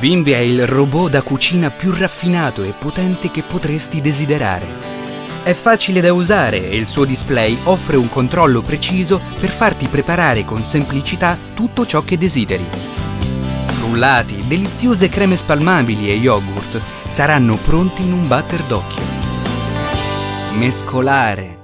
Bimbi è il robot da cucina più raffinato e potente che potresti desiderare. È facile da usare e il suo display offre un controllo preciso per farti preparare con semplicità tutto ciò che desideri. Frullati, deliziose creme spalmabili e yogurt saranno pronti in un batter d'occhio. Mescolare,